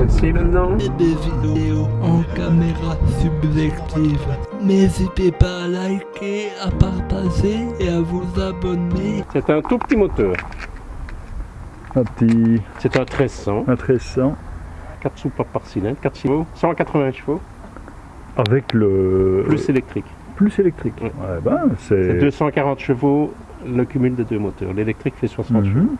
Celle-ci maintenant et des vidéos en caméra subjective. N'hésitez pas à liker, à partager et à vous abonner. C'est un tout petit moteur. Un petit C'est un 1300. un 1300 4 soupapes par cylindre, 4 chevaux, 180 chevaux, avec le plus électrique. plus électrique. Ouais. Ouais, ben, C'est c'est 240 chevaux le cumul des deux moteurs. L'électrique fait 60 chevaux.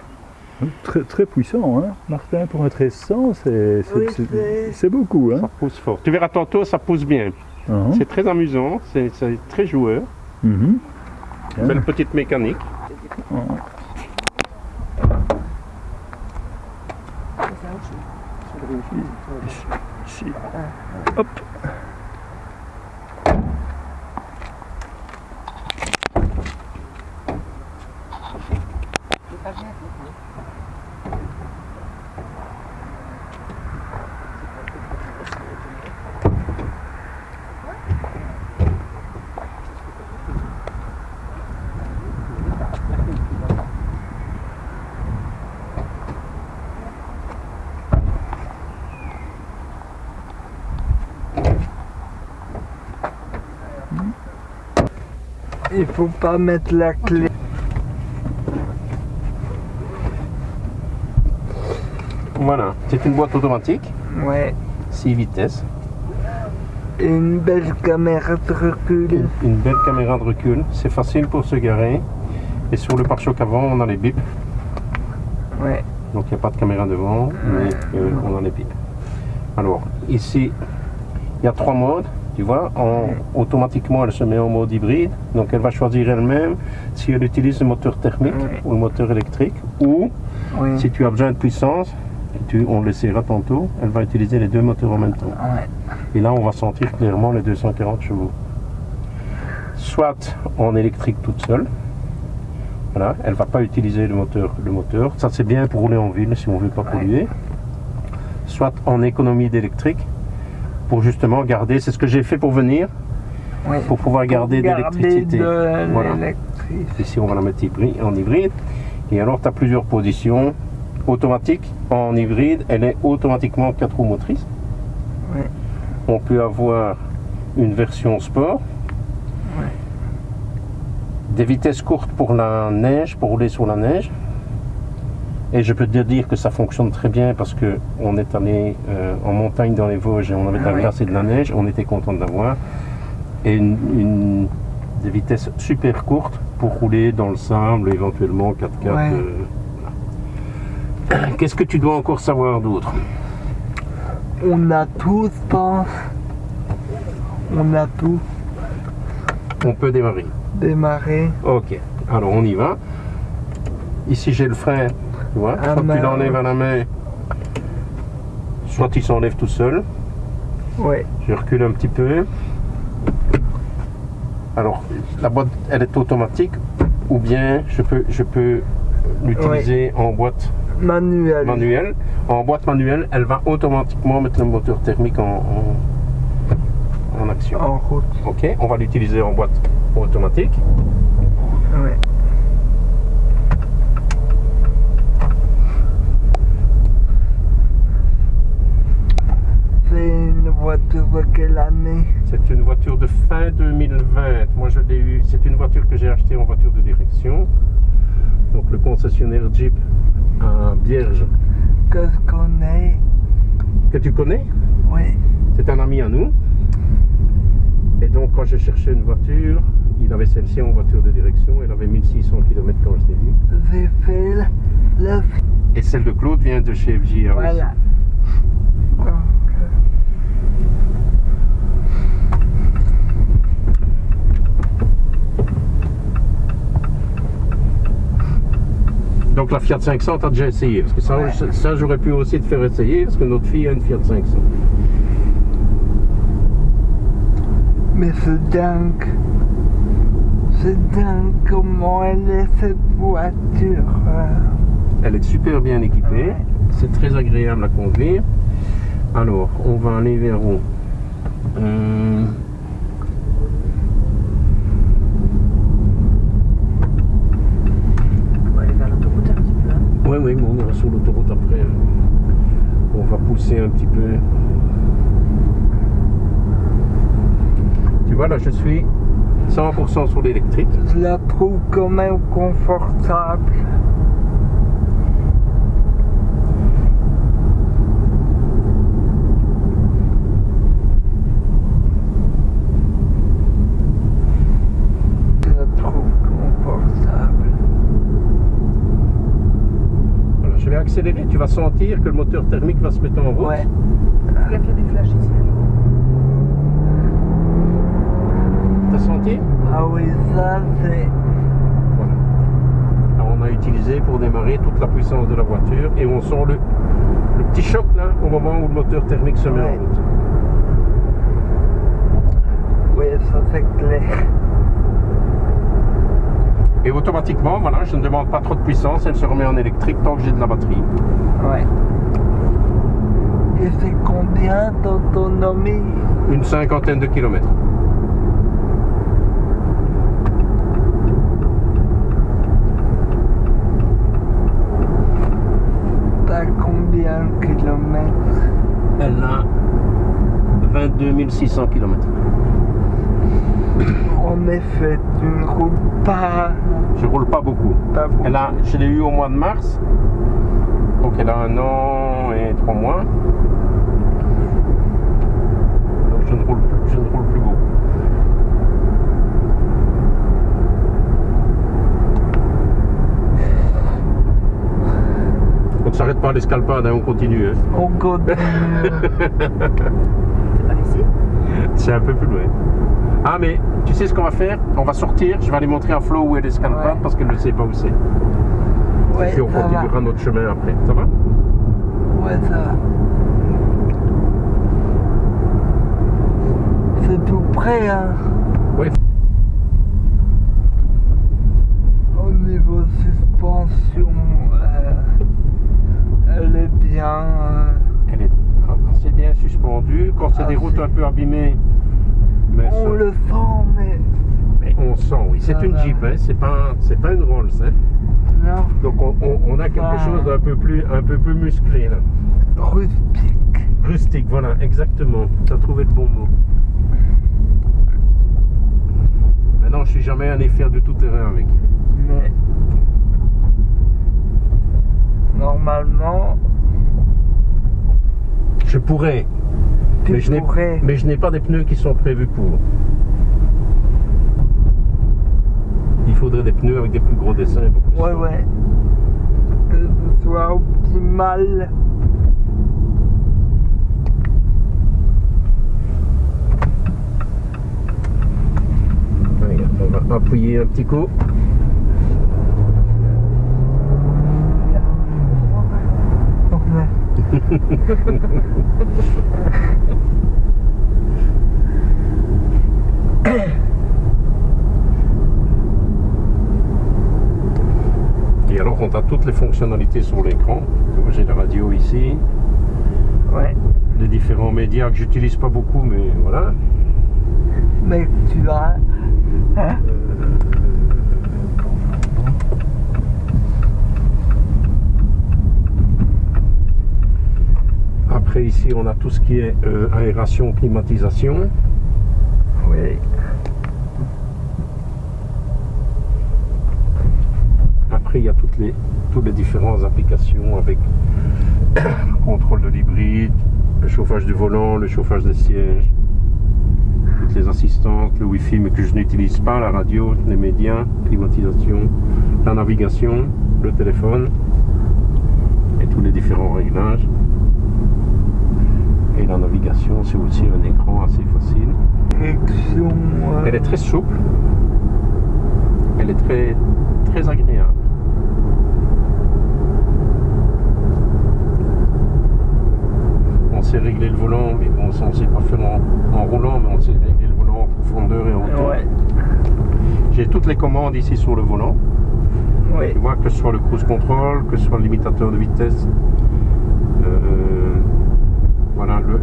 Très, très puissant, hein. Martin, pour un 1300, c'est Oui, beaucoup. Ça Hein. pousse fort. Tu verras tantôt, ça pousse bien. Mhm. C'est très amusant, c'est très joueur. Mhm. Bien. Belle petite mécanique. Ici. Hop. Il faut pas mettre la clé. Voilà, c'est une boîte automatique, Ouais. 6 vitesses, Et une belle caméra de recul. une, une belle caméra de recul, c'est facile pour se garer. Et sur le pare-choc avant, on a les bips, Ouais. donc il n'y a pas de caméra devant, mais euh, on a les bips. Alors, ici, il y a trois modes, tu vois. En, automatiquement, elle se met en mode hybride, donc elle va choisir elle-même si elle utilise le moteur thermique ou le moteur électrique, ou Oui. si tu as besoin de puissance, tu, on l'essayera tantôt, elle va utiliser les deux moteurs en même temps. Ouais. Et là, on va sentir clairement les 240 chevaux. Soit en électrique toute seule. Voilà, elle va pas utiliser le moteur. Le moteur. Ça, c'est bien pour rouler en ville si on veut pas polluer. Soit en économie d'électrique pour justement garder. C'est ce que j'ai fait pour venir, pour pouvoir garder de l'électricité. Voilà. Ici, on va la mettre en hybride. Et alors, tu as plusieurs positions. Automatique, en hybride, elle est automatiquement 4 roues motrices. On peut avoir une version sport. Des vitesses courtes pour la neige, pour rouler sur la neige. Et je peux te dire que ça fonctionne très bien parce que on est allé euh, en montagne dans les Vosges et on avait de la Ah ouais. glace et de la neige. On était content de l'avoir. Et une, une- des vitesses super courtes pour rouler dans le sable, éventuellement 4x4. Ouais. euh, voilà. Qu'est-ce que tu dois encore savoir d'autre? On a tout, je pense. On a tout On peut démarrer. démarré. Ok, alors on y va. Ici j'ai le frein, tu vois. Ah, Quand tu l'enlèves à la main, soit il s'enlève tout seul. Ouais. Je recule un petit peu. Alors la boîte elle est automatique ou bien je peux, je peux l'utiliser en boîte Manuel. manuelle. En boîte manuelle, elle va automatiquement mettre le moteur thermique en, en- en action. En route. Ok, on va l'utiliser en boîte automatique. Ouais. C'est une voiture de quelle année C'est une voiture de fin 2020. Moi, je l'ai eu. C'est une voiture que j'ai achetée en voiture de direction. Donc, le concessionnaire Jeep à Bierge, Que je connais. que tu connais, Oui. c'est un ami à nous. Et donc, quand j'ai cherché une voiture, il avait celle-ci en voiture de direction. Elle avait 1600 km quand je l'ai vue. J'ai fait Et celle de Claude vient de chez FJ. Voilà. Euh, Donc, la Fiat 500, tu as déjà essayé. Parce que ça, Ouais. ça j'aurais pu aussi te faire essayer. Parce que notre fille a une Fiat 500. Mais c'est dingue. C'est dingue comment elle est cette voiture. euh. Elle est super bien équipée. Ouais. C'est très agréable à conduire. Alors, on va aller vers où? Hum, On va aller vers l'autoroute un petit peu. hein. Oui, oui, on ira sur l'autoroute après. On va pousser un petit peu. Tu vois, là, je suis 100% sur l'électrique. Je la trouve quand même confortable. Je la trouve confortable. Voilà, je vais vas sentir que le moteur thermique va se mettre en route. Ouais. Il a fait des flashs ici. T'as senti? Ah oui, ça c'est. Voilà. Alors, on a utilisé pour démarrer toute la puissance de la voiture et on sent le, le petit choc là au moment où le moteur thermique se met Ouais. en route. Oui, ça c'est clair. Et automatiquement, voilà, je ne demande pas trop de puissance, elle se remet en électrique tant que j'ai de la batterie. Ouais. Et c'est combien d'autonomie? Une cinquantaine de kilomètres. T'as combien de kilomètres? Elle a 22 600 kilomètres. En effet, tu ne roules pas. Je roule pas beaucoup. pas beaucoup. Elle a, je l'ai eu au mois de mars. Donc elle a un an et trois mois. Donc je ne roule plus, je ne roule plus beaucoup. On ne s'arrête pas à l'escalpade, hein, on continue. hein. On continue. C'est par ici C'est un peu plus loin. Ah mais tu sais ce qu'on va faire? On va sortir, je vais aller montrer à Flo où est l'escalpade Ouais. parce qu'elle ne sait pas où c'est. Ouais, Et puis on va. continuera notre chemin après. Ça va? Ouais, ça va. C'est tout près, hein? Oui. Au niveau suspension, euh, elle est bien. euh, Elle est assez bien suspendue. Quand c'est Ah, des routes un peu abîmées, mais on ça- le sent, mais mais on sent, oui. C'est Ça une. Jeep, hein, c'est pas, pas une Rolls. hein. non, Donc on, on- on a quelque Ah. chose d'un peu plus, un peu plus musclé là. rustique. Rustique, voilà, exactement. Tu as trouvé le bon mot. Maintenant, je suis jamais allé faire du tout terrain avec. Mais normalement, Je pourrais, tu mais je n'ai, pourrais. mais je n'ai pas des pneus qui sont prévus pour. Il faudrait des pneus avec des plus gros dessins. Ouais, ouais. Que ce soit optimal. On va appuyer un petit coup. Toutes les fonctionnalités sur l'écran. J'ai la radio ici, Ouais. les différents médias que j'utilise pas beaucoup, mais voilà. Mais tu as. Hein? Après, ici, on a tout ce qui est euh, aération, climatisation. Oui. Après, il y a toutes les, toutes les différentes applications avec le contrôle de l'hybride, le chauffage du volant, le chauffage des sièges, toutes les assistantes, le Wi-Fi, mais que je n'utilise pas, la radio, les médias, climatisation, la navigation, le téléphone et tous les différents réglages. Et la navigation, c'est aussi un écran assez facile. Elle est très souple. Elle est très, très agréable. On sait régler le volant, mais bon, ça on sait pas faire en, en roulant, mais on sait régler le volant en profondeur et en hauteur. Ouais. J'ai toutes les commandes ici sur le volant. Oui. Tu vois, que ce soit le cruise control, que ce soit le limitateur de vitesse. Euh, voilà, le,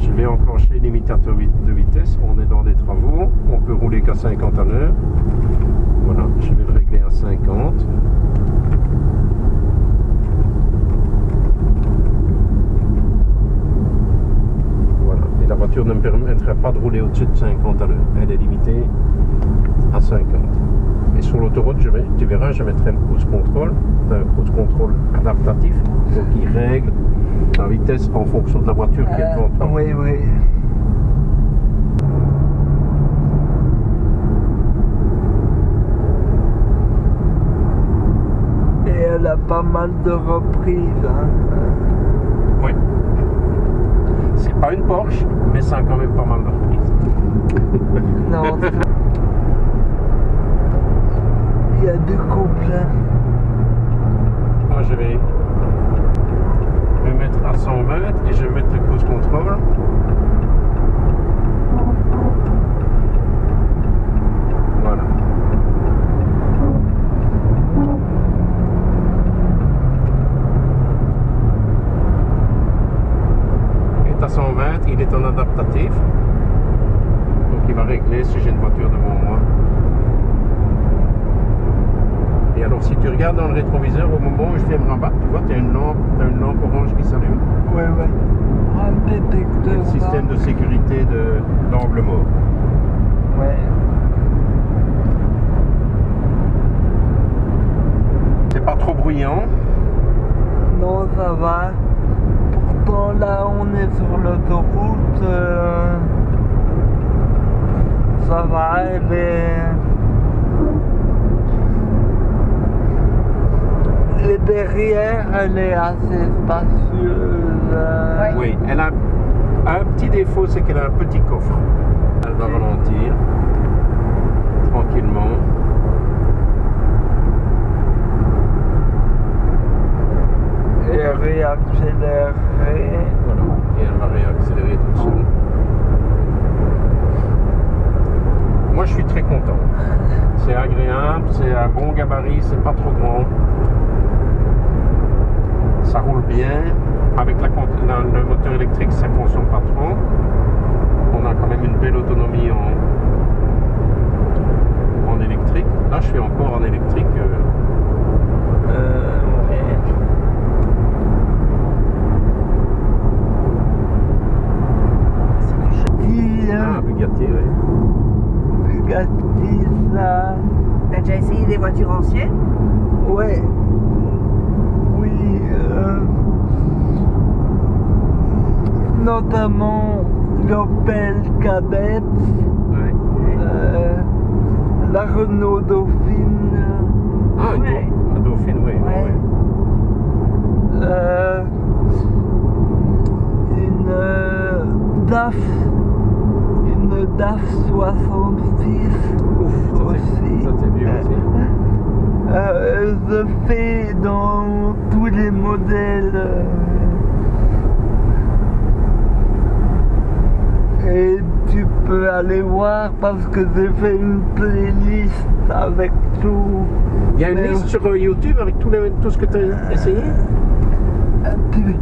je vais enclencher l'imitateur de vitesse. On est dans des travaux. On peut rouler qu'à 50 à l'heure. Voilà, je vais le régler à 50. Voiture ne me permettrait pas de rouler au-dessus de 50 à l'heure. Elle est limitée à 50. Et sur l'autoroute, je vais- tu verras, je mettrai le cruise control, un cruise control adaptatif, donc il règle la vitesse en fonction de la voiture qui est devant toi. oui, oui. Et elle a pas mal de reprises. hein. Oui. Pas une Porsche, mais ça a quand même pas mal de reprises. Non. Il y a du couple. hein. Moi, je vais me mettre à 120 et je vais mettre le cruise control. Voilà. Il est à 120, il est en adaptatif. Donc il va régler si j'ai une voiture devant moi. Et alors si tu regardes dans le rétroviseur au moment où je viens me rabattre, tu vois, tu as une lampe, t'as une lampe orange qui s'allume. Ouais, ouais. Un Et détecteur. le système de sécurité de d'angle mort. Ouais. C'est pas trop bruyant. Non, ça va. Pourtant, là, on est sur l'autoroute. euh, Ça va, elle est. Et derrière, elle est assez spacieuse. Ouais. Oui, elle a un petit défaut, c'est qu'elle a un petit coffre. Elle va ralentir tranquillement. Et réaccélérer. Voilà. Et elle va réaccélérer toute seule. Moi, je suis très content. C'est agréable, c'est un bon gabarit, c'est pas trop grand. Ça roule bien. Avec la, la- le moteur électrique, ça consomme pas trop. On a quand même une belle autonomie en, en électrique. Là, je suis encore en électrique. euh, Euh, Ah, Bugatti, oui. Bugatti, ça. T'as déjà essayé des voitures anciennes? Ouais. Euh, notamment l'Opel Kadett, Ouais. euh, la Renault Dauphine, Ah, une Ouais. Dau- un Dauphine, oui. Ouais. euh, une euh, DAF, une DAF 66 Ouf, ça c'est- aussi. ça vieux aussi. Euh, je fais dans tous les modèles. euh, Et tu peux aller voir parce que j'ai fait une playlist avec tout. Il y a une Mais- liste sur euh, YouTube avec tout, les- tout ce que tu as essayé? Tu-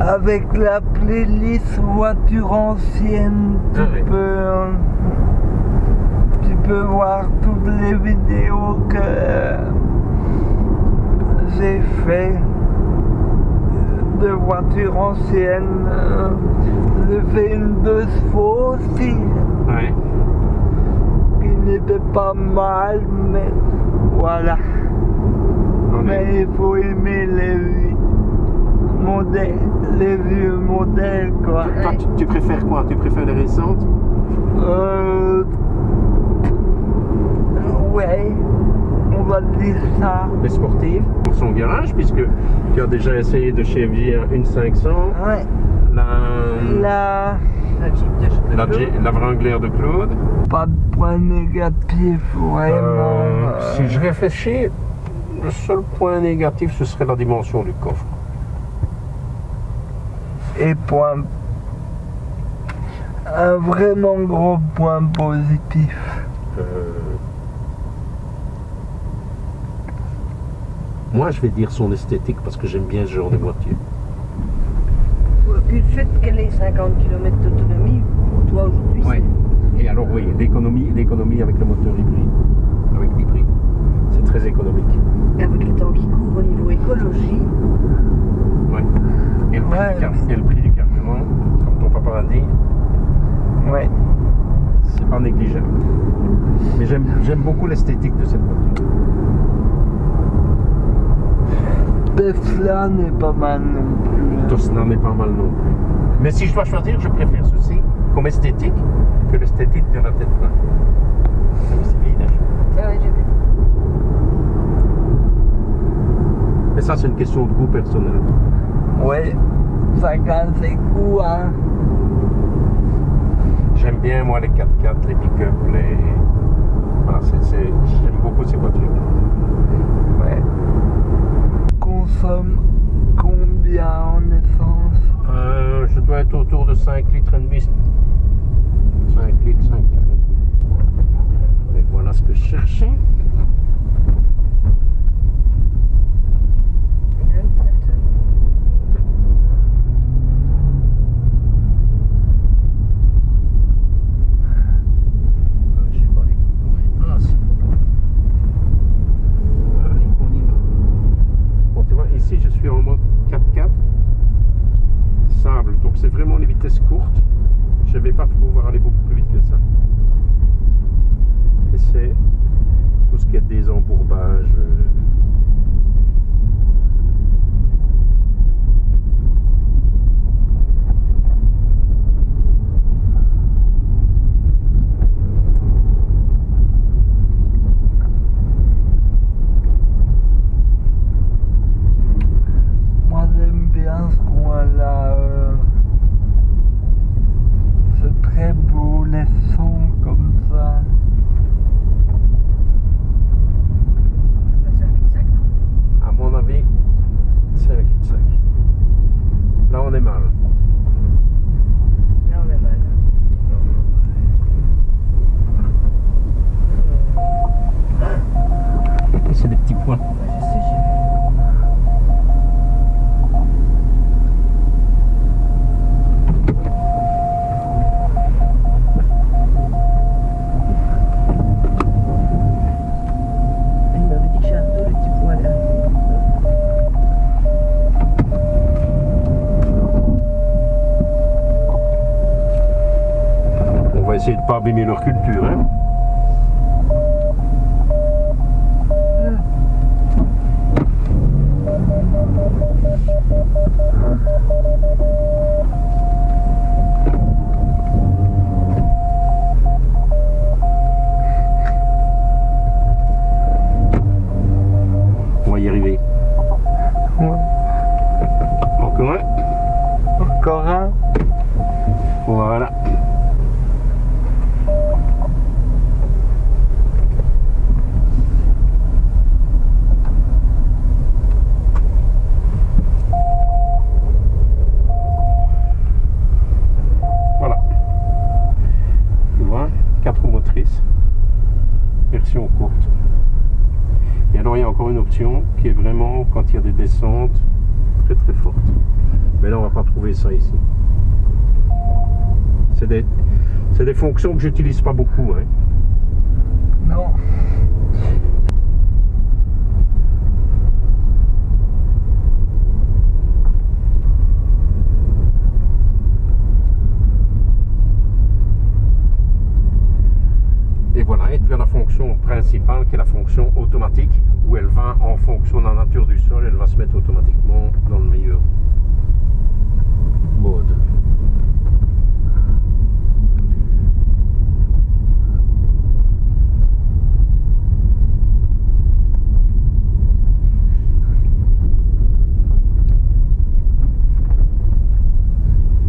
Avec la playlist voiture ancienne, tu Ah peux. euh, Tu peux voir toutes les vidéos que j'ai fait de voitures anciennes. Euh, J'ai fait une deux chevaux aussi, qui n'était pas mal, mais voilà. Mais il faut aimer les vieux modèles, les vieux modèles quoi. Toi, tu, tu préfères quoi? Tu préfères les récentes? Euh, ouais, on va dire ça. Les sportives Pour son garage, puisque tu as déjà essayé de chez Vier une 500, Ouais, la, là, La Jeep de la, G- la Wrangler de Claude. pas de point négatif vraiment. Euh, si je réfléchis, le seul point négatif, ce serait la dimension du coffre. Et point. Un vraiment gros point positif. Moi, je vais dire son esthétique parce que j'aime bien ce genre de voiture. Puis le fait qu'elle ait 50 km d'autonomie, pour toi aujourd'hui, Ouais. Et alors oui, l'économie, l'économie avec le moteur hybride, avec l'hybride, c'est très économique. c'est avec le temps qui court au niveau écologie, Ouais. Et le prix, Ouais. du, car- et le prix du carburant, comme ton papa pas dit, Ouais. c'est pas négligeable. Mais j'aime j'aime beaucoup l'esthétique de cette voiture. Tesla n'est pas mal non plus. hein. Tosna n'est pas mal non plus. Mais si je dois choisir, je préfère ceci comme esthétique que l'esthétique de la Tesla. C'est vide, hein. Ah ouais, j'ai vu. Mais ça, c'est une question de goût personnel. Ouais. Chacun ses goûts, hein. J'aime bien, moi, les 4x4, les pick-up, les. Voilà, c'est- c'est- j'aime beaucoup ces voitures. Consomme combien en essence Euh, je dois être autour de 5 litres et demi. 5 litres, 5 litres et demi. Et voilà ce que je cherchais. Il y a un tracteur. Ah, je sais pas les ouais. Ah, si. Allez, on y va. Bon, tu vois, ici, je suis en mode 4x4. Sable, donc c'est vraiment les vitesses courtes. Je ne vais pas pouvoir aller beaucoup plus vite que ça. Et c'est tout ce qui est des embourbages. euh, Moi j'aime bien ce coin-là. euh, C'est très beau, les sons comme ça. Bah, C'est un cul-de-sac, non À mon avis, c'est un cul-de-sac. Là, on est mal. Là, on est mal. C'est des petits points. Ouais, je sais, j'ai vu. Il m'avait dit que j'ai un dos, le petit poil là. On va essayer de pas abîmer leur culture. Hein. On va y arriver. Ouais. Encore un. Encore un Voilà. Voilà. Tu vois, 4 motrices, version courte. Et alors il y a encore une option quand il y a des descentes très très fortes. Mais là on va pas trouver ça ici. C'est des, c'est des fonctions que j'utilise pas beaucoup. hein. Non. Et voilà, et tu as la fonction principale qui est la fonction automatique, où elle va, en fonction de la nature du sol, elle va se mettre automatiquement dans le meilleur mode.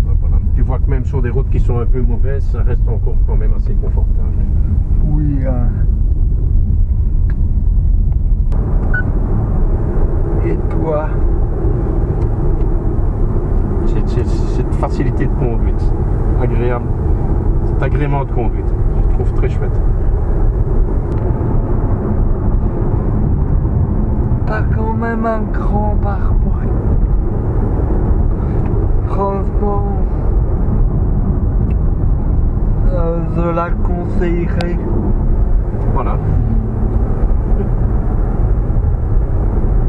Ben voilà. Tu vois que même sur des routes qui sont un peu mauvaises, ça reste encore quand même assez confortable. Voilà.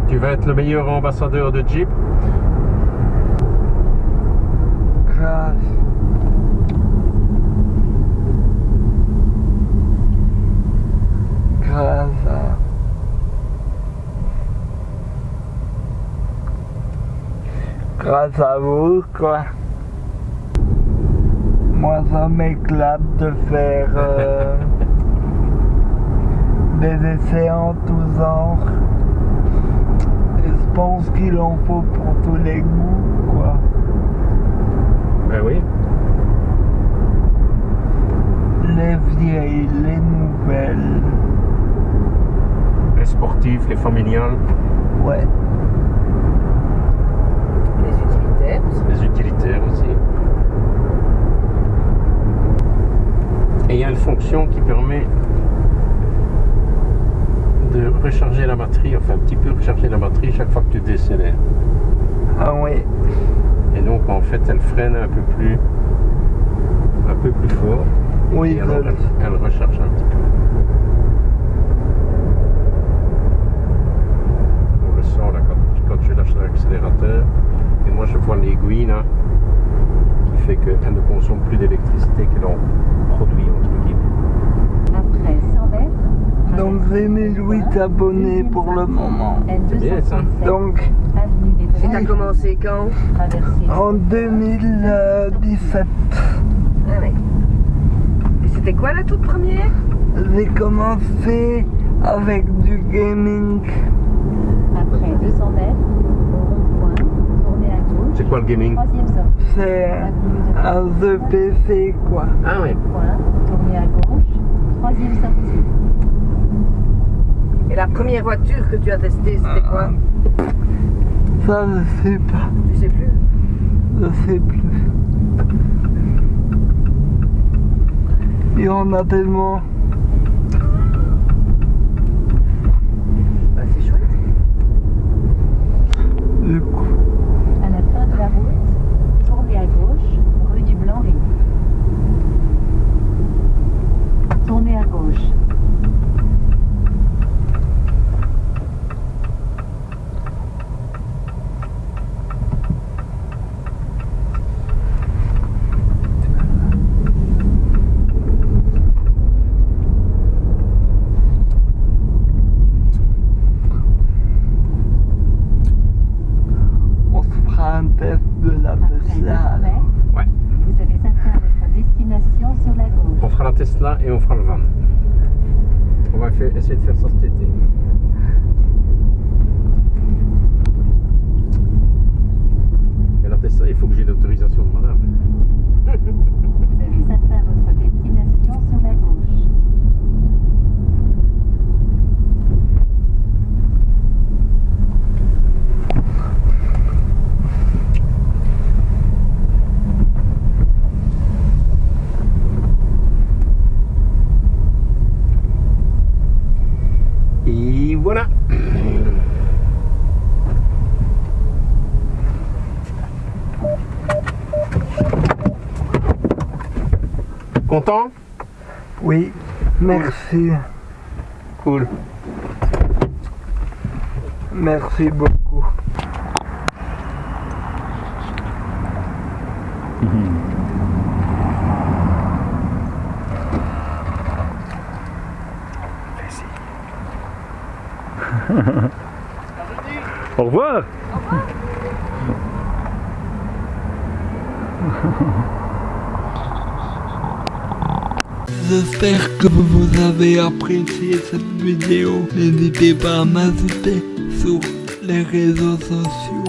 tu vas être le meilleur ambassadeur de Jeep. Grâce à vous, quoi. Moi, ça m'éclate de faire euh, des essais en tous genres. Et je pense qu'il en faut pour tous les goûts, quoi. Ben oui. Les vieilles, les nouvelles. Les sportifs, les familiales, Ouais. Les utilitaires aussi. les utilitaires aussi. Et il y a une fonction qui permet de recharger la batterie, enfin un petit peu recharger la batterie chaque fois que tu décélères. Ah oui. Et donc en fait elle freine un peu plus un peu plus fort. Oui, Et elle, elle recharge un petit peu. On le sent là quand, quand je lâche l'accélérateur. Et moi je vois l'aiguille là fait qu'elle ne consomme plus d'électricité que l'on produit entre guillemets. Après 100 mètres, Donc j'ai 1008 abonnés pour le moment. C'est bien, ça. Donc avenue des Et t'as commencé quand? en 2017, Ah ouais. Et c'était quoi la toute première? J'ai commencé avec du gaming. après 200 mètres, au rond-point, tournez à gauche, C'est quoi le gaming C'est un jeu PC quoi. Ah oui. Point, tournez à gauche, troisième sortie. Et la première voiture que tu as testée, c'était quoi? Ça je sais pas, Tu sais plus? Je sais plus. Il y en a tellement. Bah, C'est chouette. Du coup, À la fin de la route, tournez à gauche, rue du Blanc-Rive. Tournez à gauche. on se fera un test de la Après 200 Tesla. Ouais. vous avez atteint votre destination sur la gauche? On fera la Tesla et on fera le van. On va faire- essayer de faire ça cet été. Et la Tesla, il faut que j'ai l'autorisation de madame. Vous avez atteint votre destination sur la gauche. Et voilà. Content Oui, merci. Cool. Merci beaucoup. Au J'espère que vous avez apprécié cette vidéo. N'hésitez pas à m'ajouter sur les réseaux sociaux.